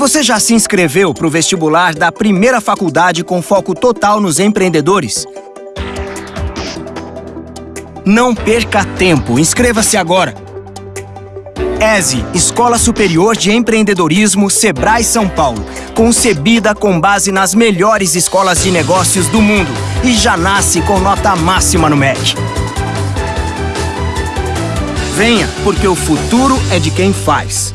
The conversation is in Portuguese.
Você já se inscreveu para o vestibular da primeira faculdade com foco total nos empreendedores? Não perca tempo, inscreva-se agora! ESE, Escola Superior de Empreendedorismo Sebrae São Paulo, concebida com base nas melhores escolas de negócios do mundo e já nasce com nota máxima no MEC. Venha, porque o futuro é de quem faz.